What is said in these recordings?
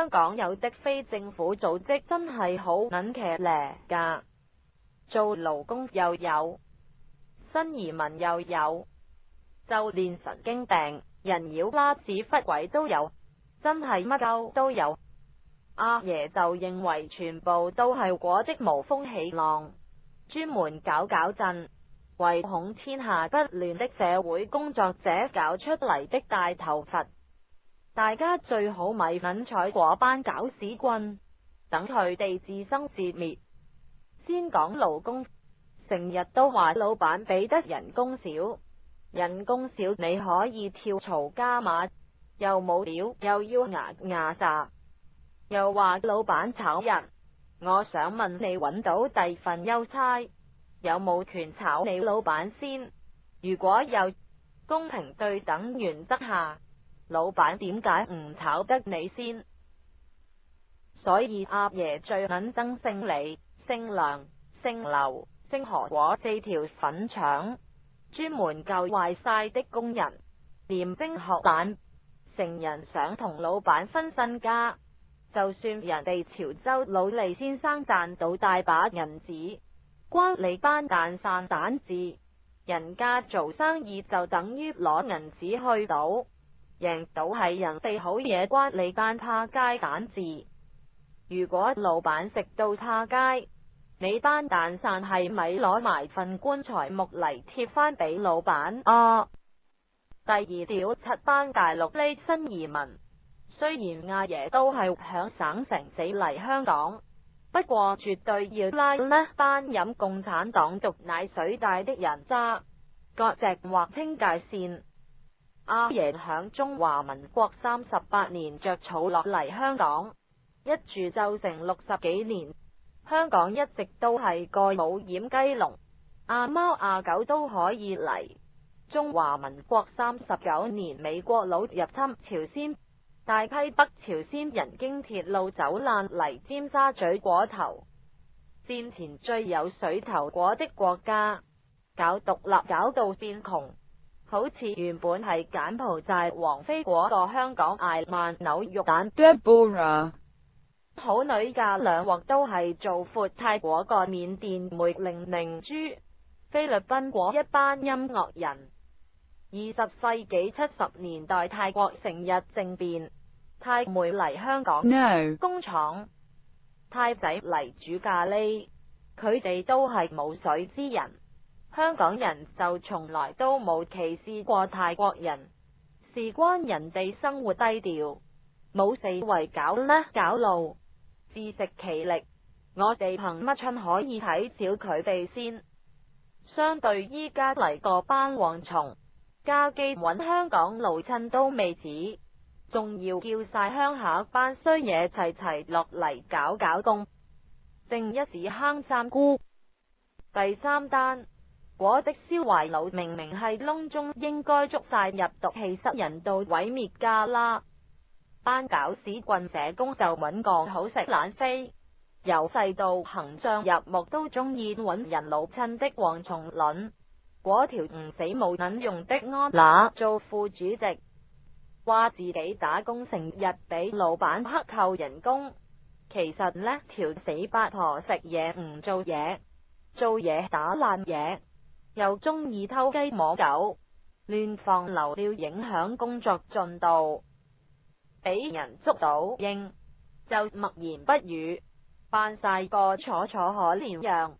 香港有的非政府组织真系好揾骑呢噶，做劳工又有，新移民又有，就连神经病、人妖啦、屎忽鬼都有，真系乜都都有。阿爷就认为全部都系果的无风起浪，专门搞搞震，唯恐天下不乱的社会工作者搞出嚟的大头佛。大家最好咪揾彩嗰班搞屎棍，等佢哋自生自灭。先讲劳工，成日都话老板俾得人工少，人工少你可以跳槽加码，又冇料又要压压闸，又话老板炒人。我想问你揾到第份优差，有冇权炒你老板先？如果有公平对等原则下。老板点解唔炒得你先？所以阿爷最近憎姓李、姓梁、姓刘、姓何，果四条粉肠专门救坏晒的工人。连兵学蛋，成人想同老板分身家，就算人哋潮州老利先生赚到大把银子，关你班蛋散蛋字，人家做生意就等于攞银子去赌。赢到系人哋好嘢，关你班他街蛋字。如果老板食到他街，你班蛋散系咪攞埋份棺材木嚟贴翻俾老板啊？第二条七班大陆呢新移民，虽然阿爷都系响省城死嚟香港，不过绝对要拉呢班饮共产党毒奶水大的人渣，割席划清界线。阿爷响中华民国三十八年着草落嚟香港，一住就成六十几年。香港一直都系个冇染鸡笼，阿猫阿狗都可以嚟。中华民国三十九年，美国佬入侵朝鲜，大批北朝鲜人经铁路走烂嚟尖沙咀果头。战前最有水头果的国家，搞独立搞到变穷。好似原本系柬埔寨王菲个香港挨曼纽玉，蛋 Deborah 好女嫁两镬都系做阔泰国个缅甸梅玲玲珠，菲律宾一班音乐人，二十世纪七十年代泰国成日政变，泰妹嚟香港，no 工厂，泰仔嚟煮咖喱，佢哋都系冇水之人。香港人就从来都冇歧视过泰国人，事关人哋生活低调，冇四围搞呢搞路，自食其力。我哋凭乜春可以睇小佢哋先？相对依家嚟个班蝗虫，家基搵香港老亲都未止，仲要叫晒乡下班衰嘢齐齐落嚟搞搞工，正一时坑三姑第三单。果的烧怀脑，明明系窿中应该捉晒入毒气，室人道毁灭家啦！班搞屎棍社工就揾个好食懒飞，由细到行将入目都中意揾人老亲的蝗虫卵。嗰条唔死冇卵用的安娜做副主席，话自己打工成日俾老板克扣人工，其实呢条死八婆食嘢唔做嘢，做嘢打烂嘢。又中意偷鸡摸狗，乱放流料影响工作进度，俾人捉到应就默言不语，扮晒个楚楚可怜样，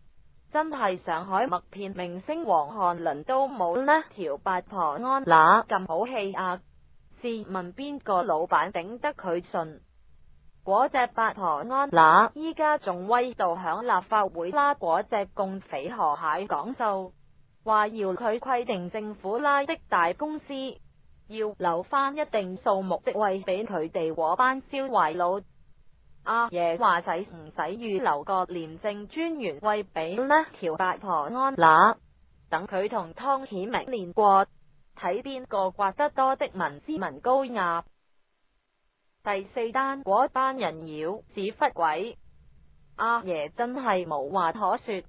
真系上海麦片明星黄汉麟都冇呢条八婆安那咁好气啊！试问边个老板顶得佢顺？嗰只八婆安那依家仲威到响立法会啦，嗰只共匪河蟹讲数。话要佢规定政府拉的大公司要留翻一定数目，的位俾佢哋嗰班烧怀佬。阿爷话使唔使预留个廉政专员为俾呢？条八婆安乸，等佢同汤显明练过，睇边个刮得多的文斯文高压。第四单嗰班人妖屎忽鬼，阿爷真系无话可说。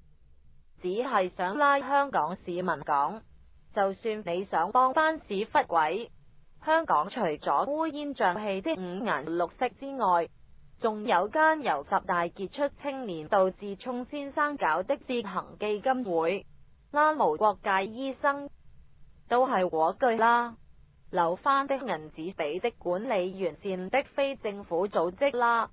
只系想拉香港市民讲，就算你想帮翻屎忽鬼，香港除咗乌烟瘴气的五颜六色之外，仲有间由十大杰出青年杜志聪先生搞的自行基金会，拉无国界医生，都系我句啦，留翻的银子俾的管理完善的非政府组织啦。